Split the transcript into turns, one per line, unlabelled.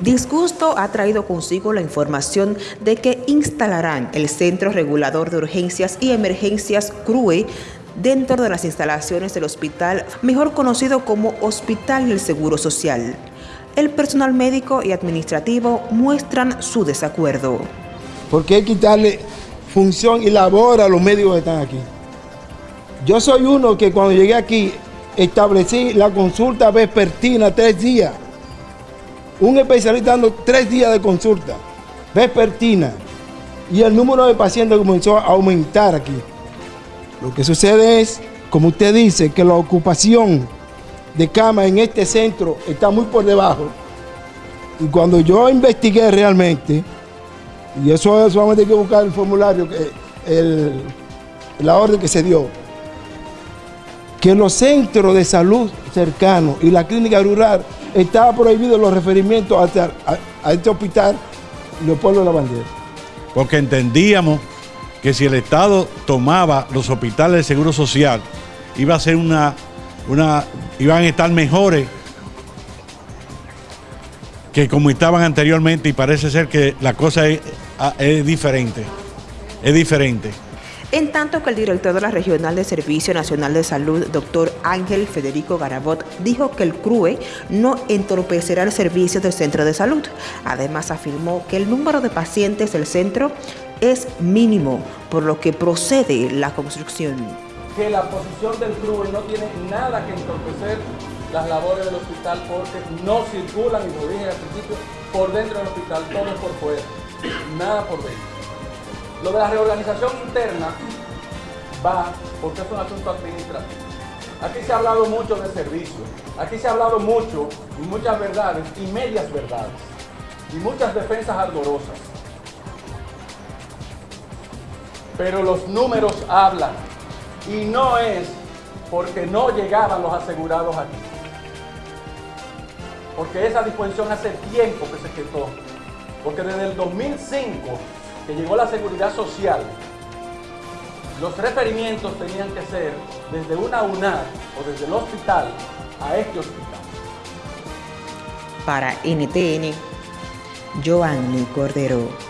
Disgusto ha traído consigo la información de que instalarán el Centro Regulador de Urgencias y Emergencias CRUE dentro de las instalaciones del hospital, mejor conocido como Hospital del Seguro Social. El personal médico y administrativo muestran su desacuerdo.
Hay que quitarle función y labor a los médicos que están aquí. Yo soy uno que cuando llegué aquí establecí la consulta vespertina tres días. Un especialista dando tres días de consulta vespertina. Y el número de pacientes comenzó a aumentar aquí. Lo que sucede es, como usted dice, que la ocupación de cama en este centro está muy por debajo. Y cuando yo investigué realmente, y eso solamente hay que buscar el formulario, la orden que se dio, que los centros de salud cercanos y la clínica rural estaba prohibido los referimientos a, este hospital Leopoldo de la Bandera.
Porque entendíamos que si el Estado tomaba los hospitales de seguro social, iba a ser una, una iban a estar mejores que como estaban anteriormente y parece ser que la cosa es, es diferente, es diferente.
En tanto que el director de la Regional de Servicio Nacional de Salud, doctor Ángel Federico Garabot, dijo que el CRUE no entorpecerá el servicio del centro de salud. Además afirmó que el número de pacientes del centro es mínimo, por lo que procede la construcción.
Que la posición del CRUE no tiene nada que entorpecer las labores del hospital porque no circulan, y lo dije al principio, por dentro del hospital, todo por fuera, nada por dentro. Lo de la reorganización interna va porque es un asunto administrativo. Aquí se ha hablado mucho de servicio, aquí se ha hablado mucho y muchas verdades y medias verdades y muchas defensas ardorosas. Pero los números hablan y no es porque no llegaban los asegurados aquí. Porque esa disposición hace tiempo que se quedó. Porque desde el 2005 que llegó la seguridad social, los referimientos tenían que ser desde una UNAR o desde el hospital a este hospital.
Para NTN, Joanny Cordero.